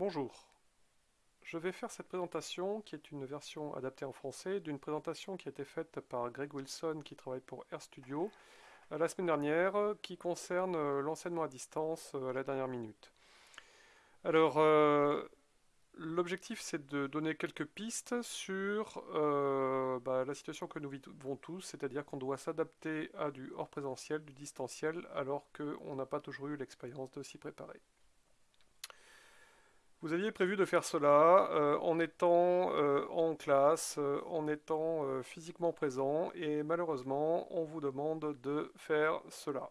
Bonjour, je vais faire cette présentation qui est une version adaptée en français d'une présentation qui a été faite par Greg Wilson qui travaille pour RStudio euh, la semaine dernière qui concerne euh, l'enseignement à distance euh, à la dernière minute. Alors, l'objectif c'est de donner quelques pistes sur bah, la situation que nous vivons tous, c'est-à-dire qu'on doit s'adapter à du hors présentiel, du distanciel, alors qu'on n'a pas toujours eu l'expérience de s'y préparer. Vous aviez prévu de faire cela euh, en étant euh, en classe, euh, en étant physiquement présent, et malheureusement, on vous demande de faire cela.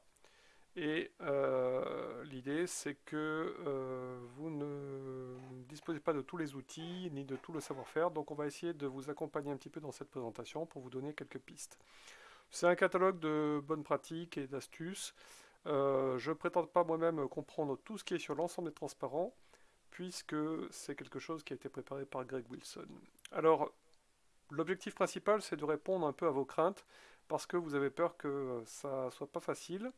Et l'idée, c'est que vous ne disposez pas de tous les outils, ni de tout le savoir-faire, donc on va essayer de vous accompagner un petit peu dans cette présentation pour vous donner quelques pistes. C'est un catalogue de bonnes pratiques et d'astuces. je ne prétends pas moi-même comprendre tout ce qui est sur l'ensemble des transparents, puisque c'est quelque chose qui a été préparé par Greg Wilson. Alors, l'objectif principal, c'est de répondre un peu à vos craintes, parce que vous avez peur que ça soit pas facile.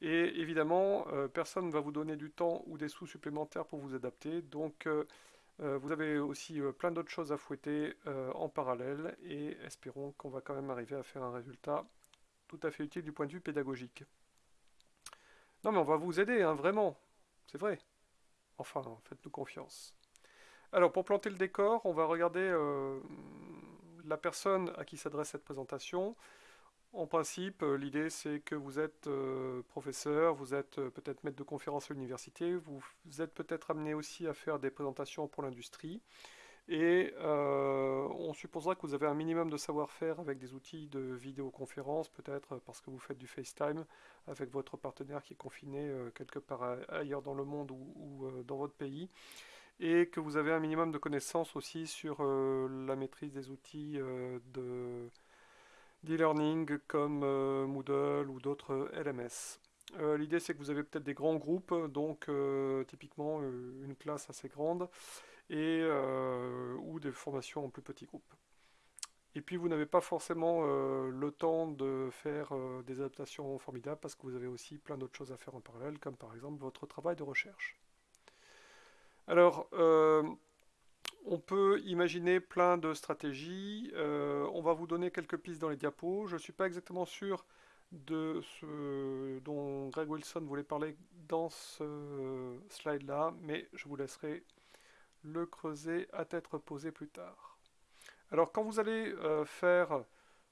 Et évidemment, euh, personne ne va vous donner du temps ou des sous supplémentaires pour vous adapter. Donc, euh, euh, vous avez aussi plein d'autres choses à fouetter en parallèle. Et espérons qu'on va quand même arriver à faire un résultat tout à fait utile du point de vue pédagogique. Non, mais on va vous aider, hein, vraiment. C'est vrai. Enfin, faites-nous confiance. Alors, pour planter le décor, on va regarder euh, la personne à qui s'adresse cette présentation. En principe, euh, l'idée c'est que vous êtes euh, professeur, vous êtes peut-être maître de conférence à l'université, vous, êtes peut-être amené aussi à faire des présentations pour l'industrie. Et on supposera que vous avez un minimum de savoir-faire avec des outils de vidéoconférence, peut-être parce que vous faites du FaceTime avec votre partenaire qui est confiné quelque part ailleurs dans le monde ou, dans votre pays. Et que vous avez un minimum de connaissances aussi sur la maîtrise des outils de d'e-learning comme Moodle ou d'autres LMS. L'idée c'est que vous avez peut-être des grands groupes, donc typiquement une classe assez grande, et, euh, ou des formations en plus petits groupes. Et puis vous n'avez pas forcément euh, le temps de faire euh, des adaptations formidables parce que vous avez aussi plein d'autres choses à faire en parallèle, comme par exemple votre travail de recherche. Alors, on peut imaginer plein de stratégies. on va vous donner quelques pistes dans les diapos. Je ne suis pas exactement sûr de ce dont Greg Wilson voulait parler dans ce slide-là, mais je vous laisserai le creuser à tête reposée plus tard. Alors quand vous allez euh, faire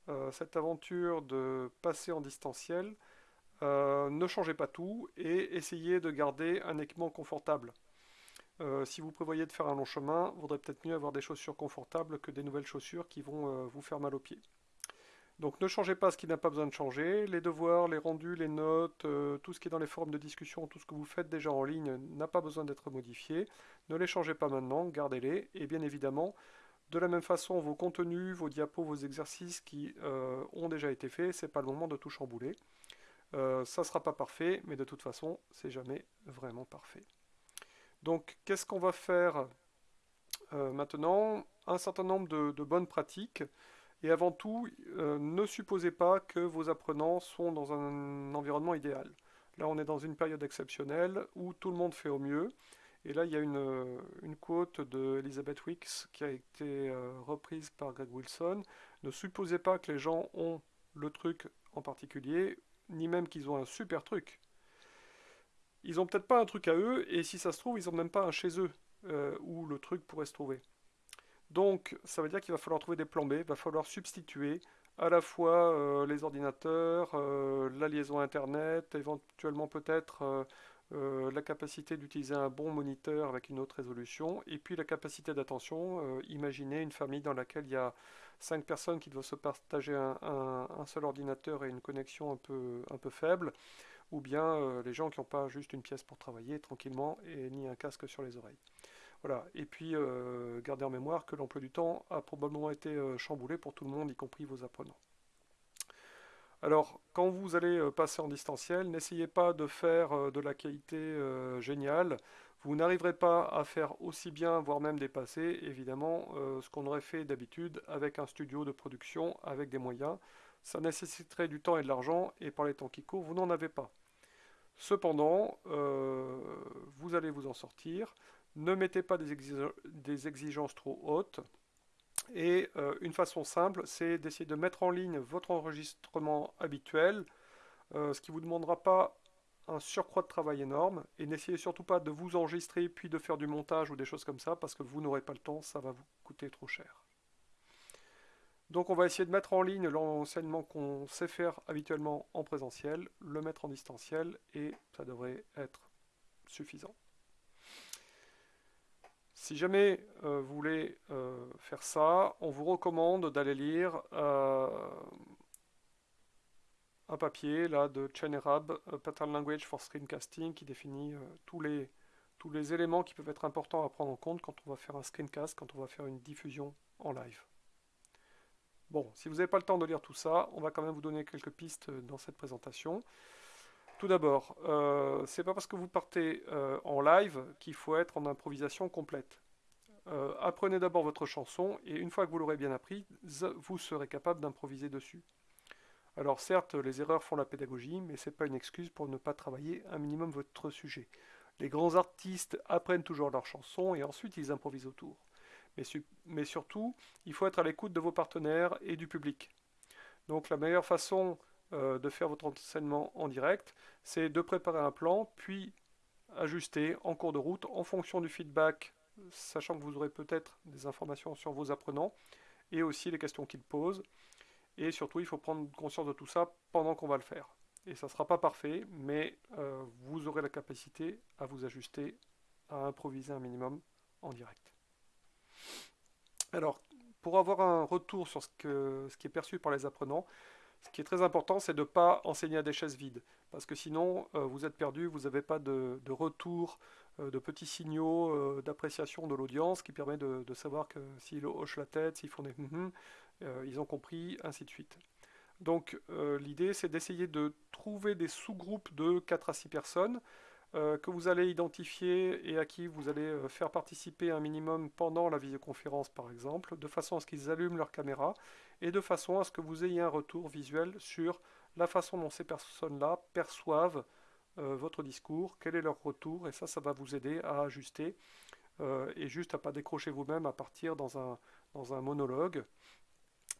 euh, cette aventure de passer en distanciel, euh, ne changez pas tout et essayez de garder un équipement confortable. si vous prévoyez de faire un long chemin, il vaudrait peut-être mieux avoir des chaussures confortables que des nouvelles chaussures qui vont vous faire mal aux pieds. Donc ne changez pas ce qui n'a pas besoin de changer. Les devoirs, les rendus, les notes, euh, tout ce qui est dans les forums de discussion, tout ce que vous faites déjà en ligne n'a pas besoin d'être modifié. Ne les changez pas maintenant, gardez-les. Et bien évidemment, de la même façon, vos contenus, vos diapos, vos exercices qui euh, ont déjà été faits, c'est pas le moment de tout chambouler. Euh, ça ne sera pas parfait, mais de toute façon, c'est jamais vraiment parfait. Donc, qu'est-ce qu'on va faire maintenant? Un certain nombre de bonnes pratiques. Et avant tout, euh, ne supposez pas que vos apprenants sont dans un environnement idéal. Là, on est dans une période exceptionnelle où tout le monde fait au mieux. Et là, il y a une, euh, une quote de Elizabeth Wicks qui a été euh, reprise par Greg Wilson. Ne supposez pas que les gens ont le truc en particulier, ni même qu'ils ont un super truc. Ils n'ont peut-être pas un truc à eux, et si ça se trouve, ils n'ont même pas un chez eux où le truc pourrait se trouver. Donc ça veut dire qu'il va falloir trouver des plans B, il va falloir substituer à la fois euh, les ordinateurs, euh, la liaison Internet, éventuellement peut-être euh, la capacité d'utiliser un bon moniteur avec une autre résolution, et puis la capacité d'attention. imaginez une famille dans laquelle il y a cinq personnes qui doivent se partager un, seul ordinateur et une connexion un peu faible, ou bien les gens qui n'ont pas juste une pièce pour travailler tranquillement et ni un casque sur les oreilles. Voilà. Et puis, euh, gardez en mémoire que l'emploi du temps a probablement été euh, chamboulé pour tout le monde, y compris vos apprenants. Alors, quand vous allez euh, passer en distanciel, n'essayez pas de faire de la qualité géniale. Vous n'arriverez pas à faire aussi bien, voire même dépasser, évidemment, ce qu'on aurait fait d'habitude avec un studio de production, avec des moyens. Ça nécessiterait du temps et de l'argent, et par les temps qui courent, vous n'en avez pas. Cependant, vous allez vous en sortir Ne mettez pas des, exigences trop hautes. Et euh, une façon simple, c'est d'essayer de mettre en ligne votre enregistrement habituel, ce qui ne vous demandera pas un surcroît de travail énorme. Et n'essayez surtout pas de vous enregistrer puis de faire du montage ou des choses comme ça, parce que vous n'aurez pas le temps, ça va vous coûter trop cher. Donc on va essayer de mettre en ligne l'enseignement qu'on sait faire habituellement en présentiel, le mettre en distanciel, et ça devrait être suffisant. Si jamais euh, vous voulez euh, faire ça, on vous recommande d'aller lire euh, un papier là, de Chen Arab, Pattern Language for Screencasting, qui définit tous, les, éléments qui peuvent être importants à prendre en compte quand on va faire un screencast, quand on va faire une diffusion en live. Bon, si vous n'avez pas le temps de lire tout ça, on va quand même vous donner quelques pistes dans cette présentation. Tout d'abord, euh, c'est pas parce que vous partez en live qu'il faut être en improvisation complète. Euh, apprenez d'abord votre chanson et une fois que vous l'aurez bien appris, vous serez capable d'improviser dessus. Alors certes, les erreurs font la pédagogie, mais ce n'est pas une excuse pour ne pas travailler un minimum votre sujet. Les grands artistes apprennent toujours leur chanson et ensuite ils improvisent autour mais, surtout, il faut être à l'écoute de vos partenaires et du public. Donc la meilleure façon euh, de faire votre enseignement en direct, c'est de préparer un plan, puis ajuster en cours de route en fonction du feedback, sachant que vous aurez peut-être des informations sur vos apprenants et aussi les questions qu'ils posent. Et surtout, il faut prendre conscience de tout ça pendant qu'on va le faire. Et ça ne sera pas parfait, mais euh, vous aurez la capacité à vous ajuster, à improviser un minimum en direct. Alors, pour avoir un retour sur ce, qui est perçu par les apprenants, ce qui est très important, c'est de ne pas enseigner à des chaises vides. Parce que sinon, euh, vous êtes perdu, vous n'avez pas de, retour, de petits signaux euh, d'appréciation de l'audience qui permet de, savoir que s'ils hochent la tête, s'ils font des hum ils ont compris, ainsi de suite. Donc l'idée, c'est d'essayer de trouver des sous-groupes de 4 à 6 personnes euh, que vous allez identifier et à qui vous allez euh, faire participer un minimum pendant la visioconférence par exemple, de façon à ce qu'ils allument leur caméra et de façon à ce que vous ayez un retour visuel sur la façon dont ces personnes-là perçoivent euh, votre discours, quel est leur retour, et ça, ça va vous aider à ajuster et juste à pas décrocher vous-même à partir dans un, dans un monologue.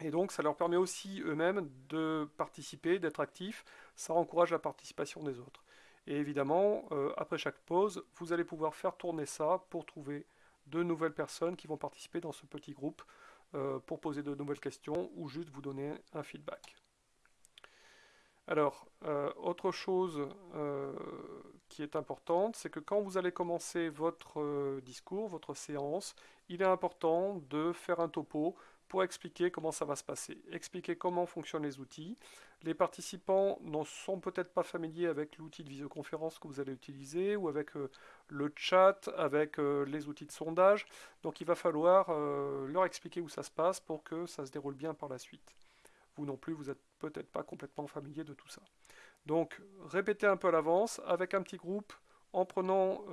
Et donc ça leur permet aussi eux-mêmes de participer, d'être actifs, ça encourage la participation des autres. Et évidemment, euh, après chaque pause, vous allez pouvoir faire tourner ça pour trouver de nouvelles personnes qui vont participer dans ce petit groupe euh, pour poser de nouvelles questions ou juste vous donner un feedback. Alors, euh, autre chose qui est importante, c'est que quand vous allez commencer votre discours, votre séance, il est important de faire un topo pour expliquer comment ça va se passer, expliquer comment fonctionnent les outils. Les participants ne sont peut-être pas familiers avec l'outil de visioconférence que vous allez utiliser ou avec euh, le chat, avec euh, les outils de sondage. Donc il va falloir euh, leur expliquer où ça se passe pour que ça se déroule bien par la suite. Vous non plus, vous n'êtes peut-être pas complètement familier de tout ça. Donc répétez un peu à l'avance avec un petit groupe en prenant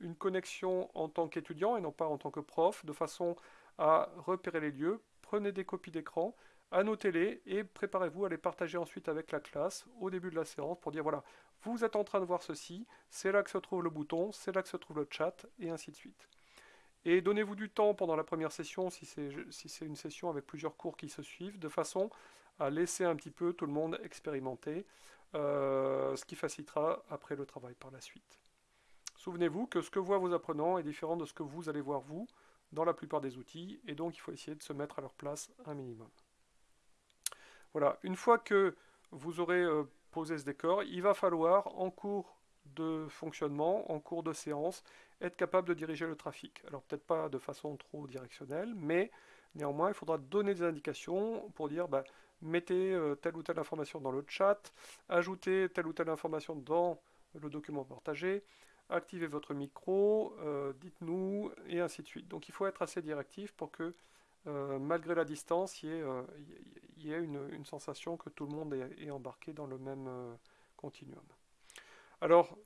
une connexion en tant qu'étudiant et non pas en tant que prof, de façon à repérer les lieux, prenez des copies d'écran, annotez-les et préparez-vous à les partager ensuite avec la classe au début de la séance pour dire voilà, vous êtes en train de voir ceci, c'est là que se trouve le bouton, c'est là que se trouve le chat, et ainsi de suite. Et donnez-vous du temps pendant la première session, si c'est si une session avec plusieurs cours qui se suivent, de façon à laisser un petit peu tout le monde expérimenter, euh, ce qui facilitera après le travail par la suite. Souvenez-vous que ce que voient vos apprenants est différent de ce que vous allez voir vous dans la plupart des outils, et donc il faut essayer de se mettre à leur place un minimum. Voilà, une fois que vous aurez euh, posé ce décor, il va falloir, en cours de fonctionnement, en cours de séance, être capable de diriger le trafic. Alors peut-être pas de façon trop directionnelle, mais néanmoins, il faudra donner des indications pour dire, bah, mettez euh, telle ou telle information dans le chat, ajoutez telle ou telle information dans le document partagé, activez votre micro, euh, dites-nous, et ainsi de suite. Donc il faut être assez directif pour que, euh, malgré la distance, il y ait, une, sensation que tout le monde est, embarqué dans le même continuum. Alors,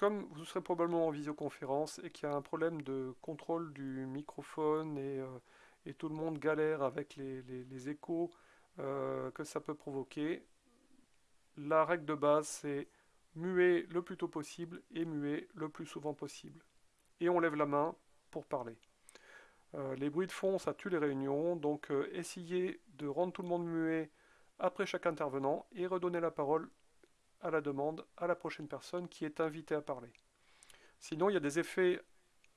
comme vous serez probablement en visioconférence et qu'il y a un problème de contrôle du microphone et, tout le monde galère avec les échos que ça peut provoquer, la règle de base c'est muer le plus tôt possible et muer le plus souvent possible. et on lève la main pour parler. Euh, les bruits de fond, ça tue les réunions, donc euh, essayez de rendre tout le monde muet après chaque intervenant et redonner la parole à la demande à la prochaine personne qui est invitée à parler. Sinon, il y a des effets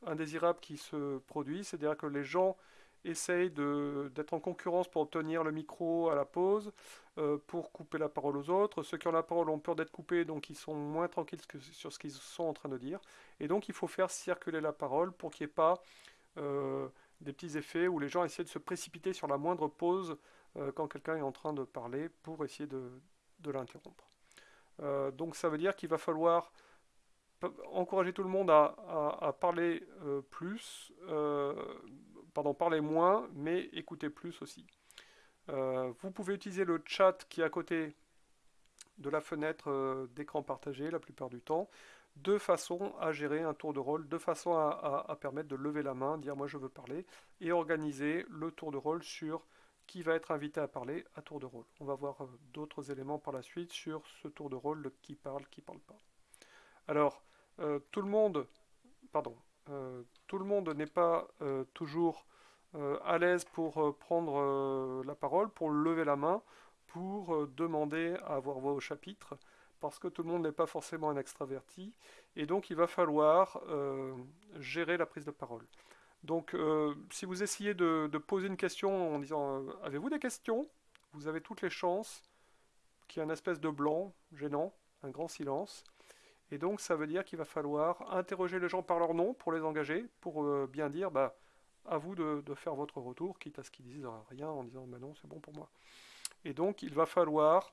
indésirables qui se produisent, c'est-à-dire que les gens essayent d'être en concurrence pour obtenir le micro à la pause, euh, pour couper la parole aux autres. Ceux qui ont la parole ont peur d'être coupés, donc ils sont moins tranquilles sur ce qu'ils sont en train de dire. Et donc il faut faire circuler la parole pour qu'il n'y ait pas euh, des petits effets où les gens essaient de se précipiter sur la moindre pause euh, quand quelqu'un est en train de parler pour essayer de, l'interrompre. Donc ça veut dire qu'il va falloir encourager tout le monde à, parler plus, pardon, parler moins, mais écouter plus aussi. Euh, vous pouvez utiliser le chat qui est à côté de la fenêtre euh, d'écran partagé la plupart du temps, de façon à gérer un tour de rôle, de façon à, permettre de lever la main, dire moi je veux parler, et organiser le tour de rôle sur qui va être invité à parler à tour de rôle. On va voir euh, d'autres éléments par la suite sur ce tour de rôle, de qui parle, qui parle pas. Alors, tout le monde, pardon, tout le monde n'est pas toujours euh, à l'aise pour euh, prendre euh, la parole, pour lever la main, pour demander à avoir voix au chapitre, parce que tout le monde n'est pas forcément un extraverti, et donc il va falloir gérer la prise de parole. Donc si vous essayez de, poser une question en disant Avez-vous des questions? Vous avez toutes les chances qu'il y ait une espèce de blanc gênant, un grand silence. Et donc ça veut dire qu'il va falloir interroger les gens par leur nom pour les engager, pour bien dire bah, à vous de, faire votre retour, quitte à ce qu'ils disent rien en disant bah non, c'est bon pour moi. Et donc, il va falloir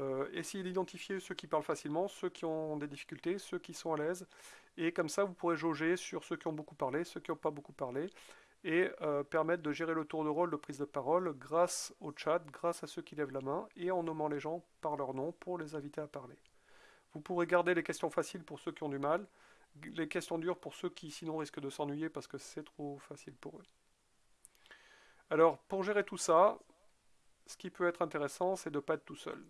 euh, essayer d'identifier ceux qui parlent facilement, ceux qui ont des difficultés, ceux qui sont à l'aise. Et comme ça, vous pourrez jauger sur ceux qui ont beaucoup parlé, ceux qui n'ont pas beaucoup parlé, et euh, permettre de gérer le tour de rôle de prise de parole grâce au chat, grâce à ceux qui lèvent la main, et en nommant les gens par leur nom pour les inviter à parler. Vous pourrez garder les questions faciles pour ceux qui ont du mal, les questions dures pour ceux qui sinon risquent de s'ennuyer parce que c'est trop facile pour eux. Alors, pour gérer tout ça, ce qui peut être intéressant, c'est de ne pas être tout seul.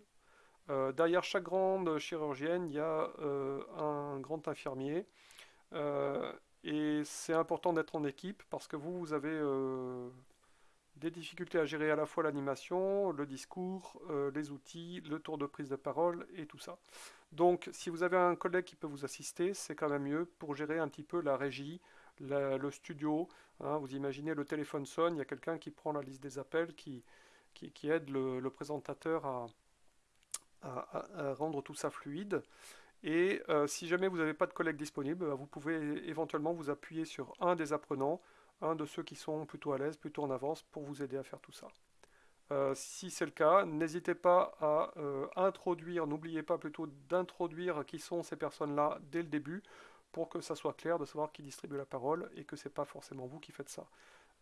Euh, derrière chaque grande chirurgienne, il y a euh, un grand infirmier. Euh, et c'est important d'être en équipe parce que vous, vous avez des difficultés à gérer à la fois l'animation, le discours, les outils, le tour de prise de parole et tout ça. Donc, si vous avez un collègue qui peut vous assister, c'est quand même mieux pour gérer un petit peu la régie, le studio. Hein. vous imaginez, le téléphone sonne, il y a quelqu'un qui prend la liste des appels, qui, qui, aide le, présentateur à, rendre tout ça fluide. Et euh, si jamais vous n'avez pas de collègue disponible, bah, vous pouvez éventuellement vous appuyer sur un des apprenants, un de ceux qui sont plutôt à l'aise, plutôt en avance, pour vous aider à faire tout ça. Euh, si c'est le cas, n'hésitez pas à euh, introduire, n'oubliez pas plutôt d'introduire qui sont ces personnes-là dès le début pour que ça soit clair de savoir qui distribue la parole et que ce n'est pas forcément vous qui faites ça.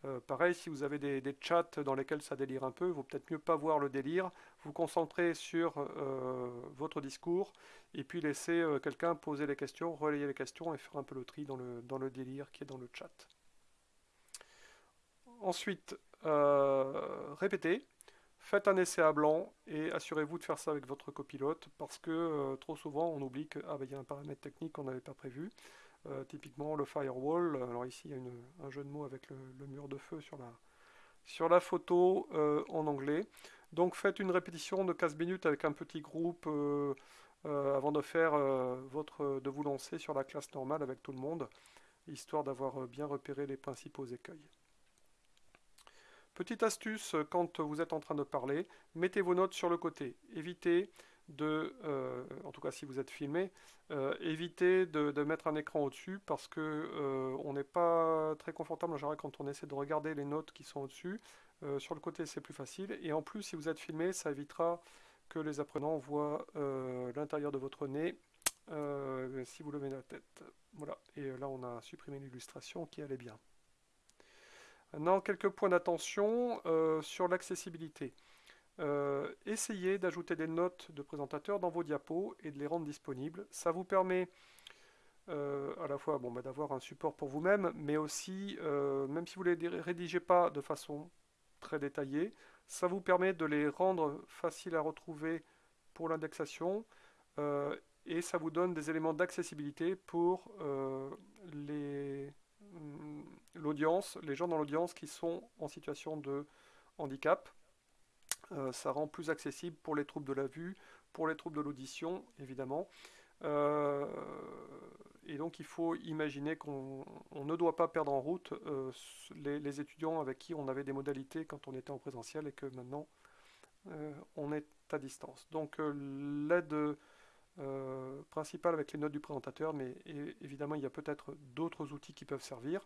Euh, pareil, si vous avez des, chats dans lesquels ça délire un peu, il vaut peut-être mieux pas voir le délire, vous concentrer sur votre discours et puis laisser quelqu'un poser les questions, relayer les questions et faire un peu le tri dans le, délire qui est dans le chat. Ensuite, répétez. Faites un essai à blanc et assurez-vous de faire ça avec votre copilote parce que euh, trop souvent on oublie qu'il y a un paramètre technique qu'on n'avait pas prévu. Euh, typiquement le firewall, alors ici il y a un jeu de mots avec le, mur de feu sur la, sur la photo euh, en anglais. Donc faites une répétition de 15 minutes avec un petit groupe avant de faire votre de vous lancer sur la classe normale avec tout le monde, histoire d'avoir bien repéré les principaux écueils. Petite astuce, euh, quand vous êtes en train de parler, mettez vos notes sur le côté. Évitez de, euh, en tout cas si vous êtes filmé, euh, évitez de, mettre un écran au-dessus parce que on n'est pas très confortable en général quand on essaie de regarder les notes qui sont au-dessus. sur le côté c'est plus facile et en plus si vous êtes filmé ça évitera que les apprenants voient l'intérieur de votre nez si vous levez la tête. Voilà, et là on a supprimé l'illustration qui allait bien. Maintenant, quelques points d'attention euh, sur l'accessibilité. Euh, essayez d'ajouter des notes de présentateur dans vos diapos et de les rendre disponibles. Ça vous permet euh, à la fois bon, bah, d'avoir un support pour vous-même, mais aussi, même si vous ne les rédigez pas de façon très détaillée, ça vous permet de les rendre faciles à retrouver pour l'indexation et ça vous donne des éléments d'accessibilité pour euh, mm, les, gens dans l'audience qui sont en situation de handicap. Euh, ça rend plus accessible pour les troubles de la vue, pour les troubles de l'audition, évidemment. Euh, et donc il faut imaginer qu'on ne doit pas perdre en route les, les, étudiants avec qui on avait des modalités quand on était en présentiel et que maintenant on est à distance. Donc l'aide euh, principal avec les notes du présentateur, mais évidemment il y a peut-être d'autres outils qui peuvent servir.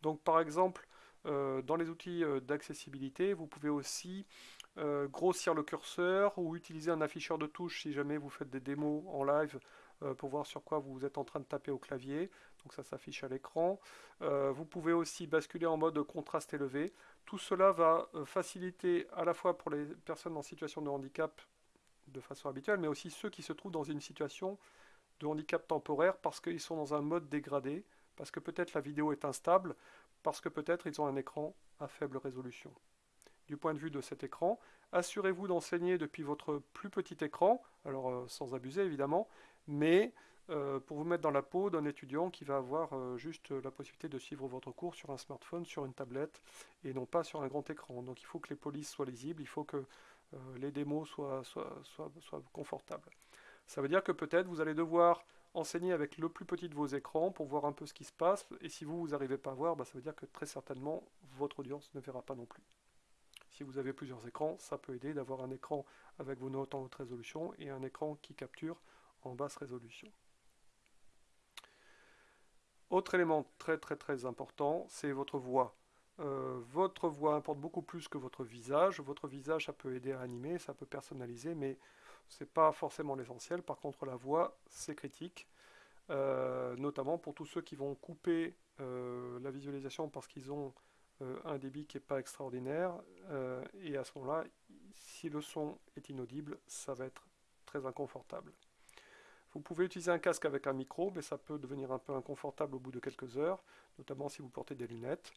Donc par exemple, euh, dans les outils euh, d'accessibilité, vous pouvez aussi grossir le curseur ou utiliser un afficheur de touches si jamais vous faites des démos en live pour voir sur quoi vous êtes en train de taper au clavier. Donc ça s'affiche à l'écran. vous pouvez aussi basculer en mode contraste élevé. Tout cela va faciliter à la fois pour les personnes en situation de handicap de façon habituelle, mais aussi ceux qui se trouvent dans une situation de handicap temporaire parce qu'ils sont dans un mode dégradé, parce que peut-être la vidéo est instable, parce que peut-être ils ont un écran à faible résolution. Du point de vue de cet écran, assurez-vous d'enseigner depuis votre plus petit écran, alors euh, sans abuser évidemment, mais euh, pour vous mettre dans la peau d'un étudiant qui va avoir euh, juste la possibilité de suivre votre cours sur un smartphone, sur une tablette, et non pas sur un grand écran. Donc il faut que les polices soient lisibles, il faut que les démos soient, confortables. Ça veut dire que peut-être vous allez devoir enseigner avec le plus petit de vos écrans pour voir un peu ce qui se passe, et si vous, vous n'arrivez pas à voir, bah, ça veut dire que très certainement votre audience ne verra pas non plus. Si vous avez plusieurs écrans, ça peut aider d'avoir un écran avec vos notes en haute résolution et un écran qui capture en basse résolution. Autre élément très très très important, c'est votre voix. Euh, votre voix importe beaucoup plus que votre visage. Votre visage, ça peut aider à animer, ça peut personnaliser, mais ce n'est pas forcément l'essentiel. Par contre, la voix, c'est critique, euh, notamment pour tous ceux qui vont couper euh, la visualisation parce qu'ils ont un débit qui n'est pas extraordinaire. et à ce moment-là, si le son est inaudible, ça va être très inconfortable. Vous pouvez utiliser un casque avec un micro, mais ça peut devenir un peu inconfortable au bout de quelques heures, notamment si vous portez des lunettes.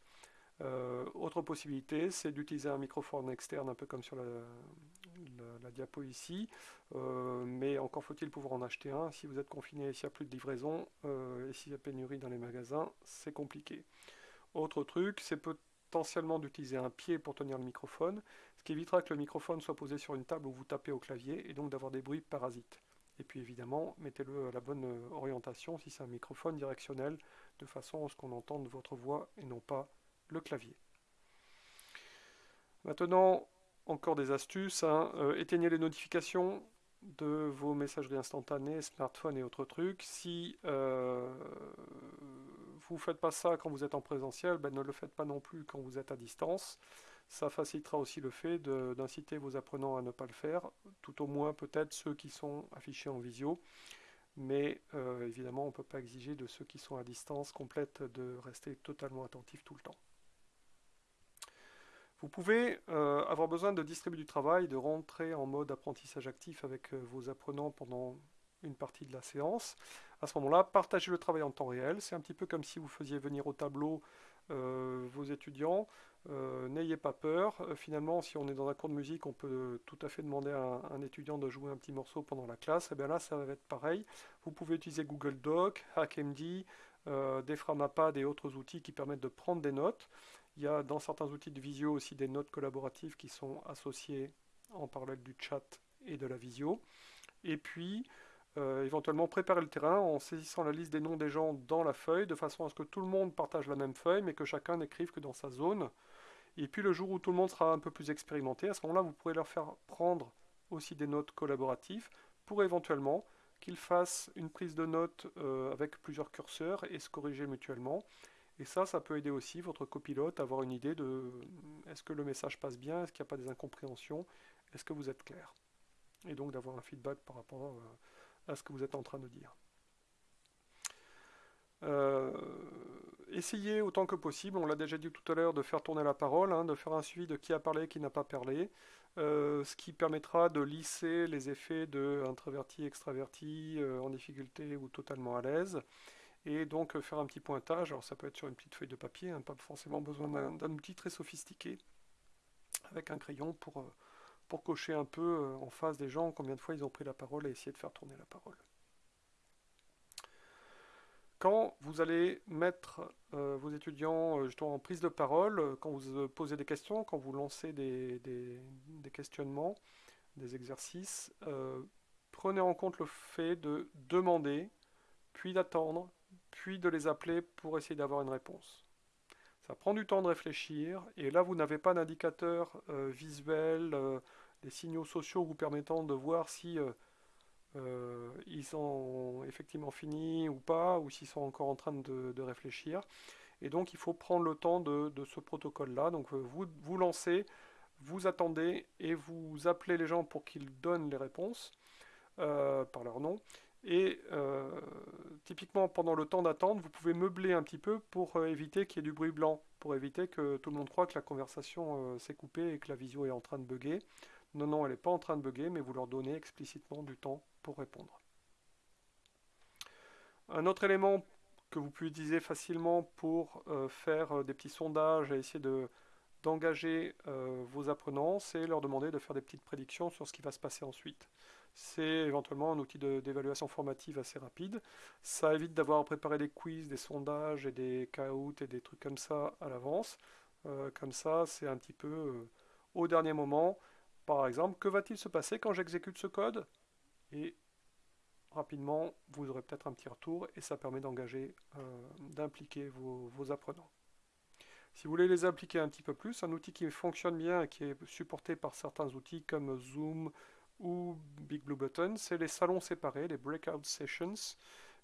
Euh, autre possibilité, c'est d'utiliser un microphone externe, un peu comme sur la, diapo ici, euh, mais encore faut-il pouvoir en acheter un. Si vous êtes confiné, s'il n'y a plus de livraison, euh, et s'il y a pénurie dans les magasins, c'est compliqué. Autre truc, c'est potentiellement d'utiliser un pied pour tenir le microphone, ce qui évitera que le microphone soit posé sur une table où vous tapez au clavier, et donc d'avoir des bruits parasites. Et puis évidemment, mettez-le à la bonne orientation si c'est un microphone directionnel, de façon à ce qu'on entende votre voix et non pas le clavier. Maintenant, encore des astuces. Hein. Euh, éteignez les notifications de vos messageries instantanées, smartphones et autres trucs. Si euh, vous ne faites pas ça quand vous êtes en présentiel, ben ne le faites pas non plus quand vous êtes à distance. Ça facilitera aussi le fait d'inciter vos apprenants à ne pas le faire, tout au moins peut-être ceux qui sont affichés en visio. Mais euh, évidemment, on ne peut pas exiger de ceux qui sont à distance complète de rester totalement attentifs tout le temps. Vous pouvez euh, avoir besoin de distribuer du travail, de rentrer en mode apprentissage actif avec euh, vos apprenants pendant une partie de la séance. À ce moment-là, partagez le travail en temps réel. C'est un petit peu comme si vous faisiez venir au tableau euh, vos étudiants. N'ayez pas peur. finalement, si on est dans un cours de musique, on peut tout à fait demander à un, étudiant de jouer un petit morceau pendant la classe. Et eh bien là, ça va être pareil. Vous pouvez utiliser Google Doc, HackMD, Deframapad et autres outils qui permettent de prendre des notes. Il y a dans certains outils de visio aussi des notes collaboratives qui sont associées en parallèle du chat et de la visio. Et puis, euh, éventuellement préparer le terrain en saisissant la liste des noms des gens dans la feuille, de façon à ce que tout le monde partage la même feuille, mais que chacun n'écrive que dans sa zone. Et puis le jour où tout le monde sera un peu plus expérimenté, à ce moment-là, vous pourrez leur faire prendre aussi des notes collaboratives pour éventuellement qu'ils fassent une prise de notes euh, avec plusieurs curseurs et se corriger mutuellement. Et ça, ça peut aider aussi votre copilote à avoir une idée de est-ce que le message passe bien, est-ce qu'il n'y a pas des incompréhensions, est-ce que vous êtes clair. Et donc d'avoir un feedback par rapport euh, à ce que vous êtes en train de dire. Euh, essayez autant que possible, on l'a déjà dit tout à l'heure, de faire tourner la parole, hein, de faire un suivi de qui a parlé et qui n'a pas parlé, euh, ce qui permettra de lisser les effets de introverti, extraverti, en difficulté ou totalement à l'aise et donc euh, faire un petit pointage. Alors ça peut être sur une petite feuille de papier, hein, pas forcément besoin d'un outil très sophistiqué, avec un crayon pour, euh, pour cocher un peu euh, en face des gens combien de fois ils ont pris la parole et essayer de faire tourner la parole. Quand vous allez mettre euh, vos étudiants euh, justement en prise de parole, quand vous posez des questions, quand vous lancez des questionnements, des exercices, prenez en compte le fait de demander, puis d'attendre, puis de les appeler pour essayer d'avoir une réponse. Ça prend du temps de réfléchir, et là vous n'avez pas d'indicateur visuel, des signaux sociaux vous permettant de voir si euh, ils sont effectivement finis ou pas, ou s'ils sont encore en train de, réfléchir. Et donc il faut prendre le temps de, ce protocole-là. Donc euh, vous vous lancez, vous attendez et vous appelez les gens pour qu'ils donnent les réponses euh, par leur nom. Et typiquement pendant le temps d'attente, vous pouvez meubler un petit peu pour éviter qu'il y ait du bruit blanc, pour éviter que tout le monde croit que la conversation s'est coupée et que la visio est en train de bugger. Non, non, elle n'est pas en train de bugger, mais vous leur donnez explicitement du temps pour répondre. Un autre élément que vous pouvez utiliser facilement pour euh, faire euh, des petits sondages et essayer de, d'engager euh, vos apprenants, c'est leur demander de faire des petites prédictions sur ce qui va se passer ensuite. C'est éventuellement un outil d'évaluation formative assez rapide. Ça évite d'avoir à préparer des quiz, des sondages et des caouts et des trucs comme ça à l'avance. comme ça, c'est un petit peu au dernier moment. Par exemple, que va-t-il se passer quand j'exécute ce code? Et rapidement, vous aurez peut-être un petit retour et ça permet d'engager, euh, d'impliquer vos, apprenants. Si vous voulez les impliquer un petit peu plus, un outil qui fonctionne bien et qui est supporté par certains outils comme Zoom ou Big Blue Button, c'est les salons séparés, les breakout sessions,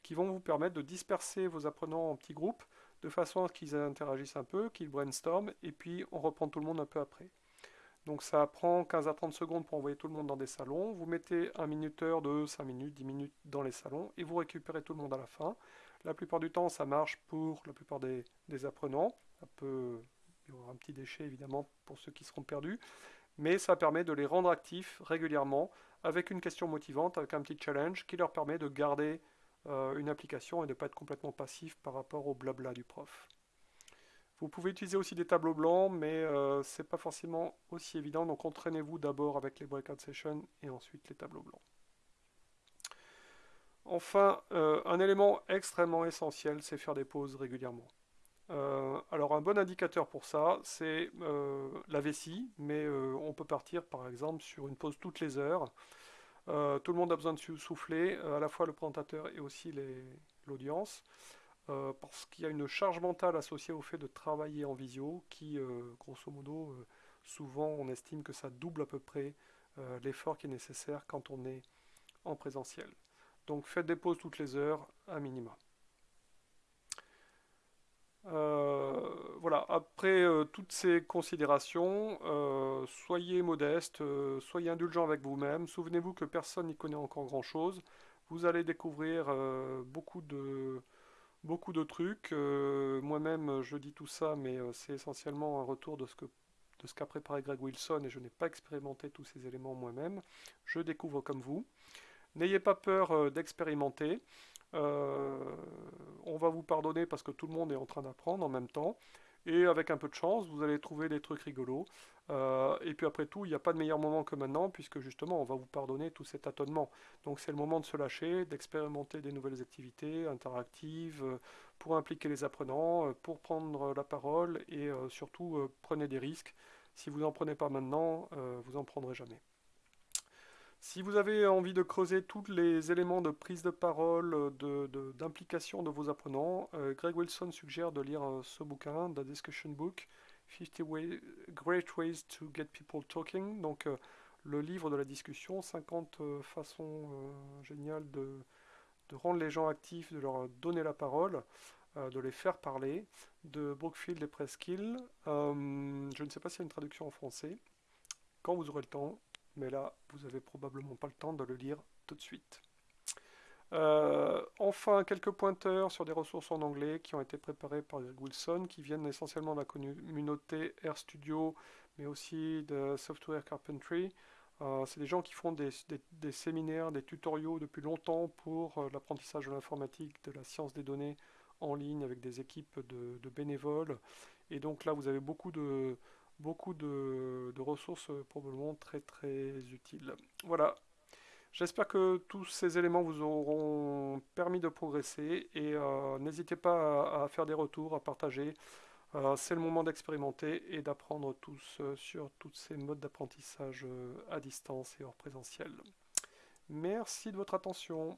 qui vont vous permettre de disperser vos apprenants en petits groupes de façon à ce qu'ils interagissent un peu, qu'ils brainstorment, et puis on reprend tout le monde un peu après. Donc ça prend 15 à 30 secondes pour envoyer tout le monde dans des salons. Vous mettez un minuteur de 5 minutes, 10 minutes dans les salons et vous récupérez tout le monde à la fin. La plupart du temps, ça marche pour la plupart des, apprenants. Un peu, il y aura un petit déchet évidemment pour ceux qui seront perdus. Mais ça permet de les rendre actifs régulièrement avec une question motivante, avec un petit challenge qui leur permet de garder euh, une application et de ne pas être complètement passif par rapport au blabla du prof. Vous pouvez utiliser aussi des tableaux blancs, mais euh, ce n'est pas forcément aussi évident. Donc entraînez-vous d'abord avec les breakout sessions et ensuite les tableaux blancs. Enfin, euh, un élément extrêmement essentiel, c'est faire des pauses régulièrement. Euh, alors un bon indicateur pour ça, c'est la vessie, mais on peut partir par exemple sur une pause toutes les heures. tout le monde a besoin de souffler, à la fois le présentateur et aussi l'audience. Euh, parce qu'il y a une charge mentale associée au fait de travailler en visio qui, euh, grosso modo, euh, souvent on estime que ça double à peu près l'effort qui est nécessaire quand on est en présentiel. Donc faites des pauses toutes les heures, à minima. Voilà, après toutes ces considérations, soyez modeste, soyez indulgent avec vous-même. Souvenez-vous que personne n'y connaît encore grand-chose. Vous allez découvrir beaucoup de, beaucoup de trucs. Euh, moi-même, je dis tout ça, mais euh, c'est essentiellement un retour de ce que de ce qu'a préparé Greg Wilson et je n'ai pas expérimenté tous ces éléments moi-même. Je découvre comme vous. N'ayez pas peur euh, on va vous pardonner parce que tout le monde est en train d'apprendre en même temps. Et avec un peu de chance, vous allez trouver des trucs rigolos. Euh, et puis après tout, il n'y a pas de meilleur moment que maintenant, puisque justement, on va vous pardonner tout cet tâtonnement. Donc c'est le moment de se lâcher, d'expérimenter des nouvelles activités interactives, euh, pour impliquer les apprenants, pour prendre la parole, et surtout, prenez des risques. Si vous n'en prenez pas maintenant, vous n'en prendrez jamais. Si vous avez envie de creuser tous les éléments de prise de parole, d'implication de, vos apprenants, euh, Greg Wilson suggère de lire euh, ce bouquin, The Discussion Book, 50 Great Ways to Get People Talking, donc euh, le livre de la discussion, 50 façons géniales de, rendre les gens actifs, de leur donner la parole, de les faire parler, de Brookfield et Preskill. je ne sais pas s'il y a une traduction en français. Quand vous aurez le temps, mais là, vous n'avez probablement pas le temps de le lire tout de suite. Euh, enfin, quelques pointeurs sur des ressources en anglais qui ont été préparées par Greg Wilson, qui viennent essentiellement de la communauté RStudio, mais aussi de Software Carpentry. Euh, c'est des gens qui font des, séminaires, des tutoriaux depuis longtemps pour euh, l'apprentissage de l'informatique, de la science des données en ligne avec des équipes de bénévoles. Et donc là, vous avez beaucoup de, beaucoup de, ressources euh, probablement très très utiles. Voilà. J'espère que tous ces éléments vous auront permis de progresser et euh, n'hésitez pas à, faire des retours, à partager. Euh, c'est le moment d'expérimenter et d'apprendre tous sur tous ces modes d'apprentissage à distance et hors présentiel. Merci de votre attention.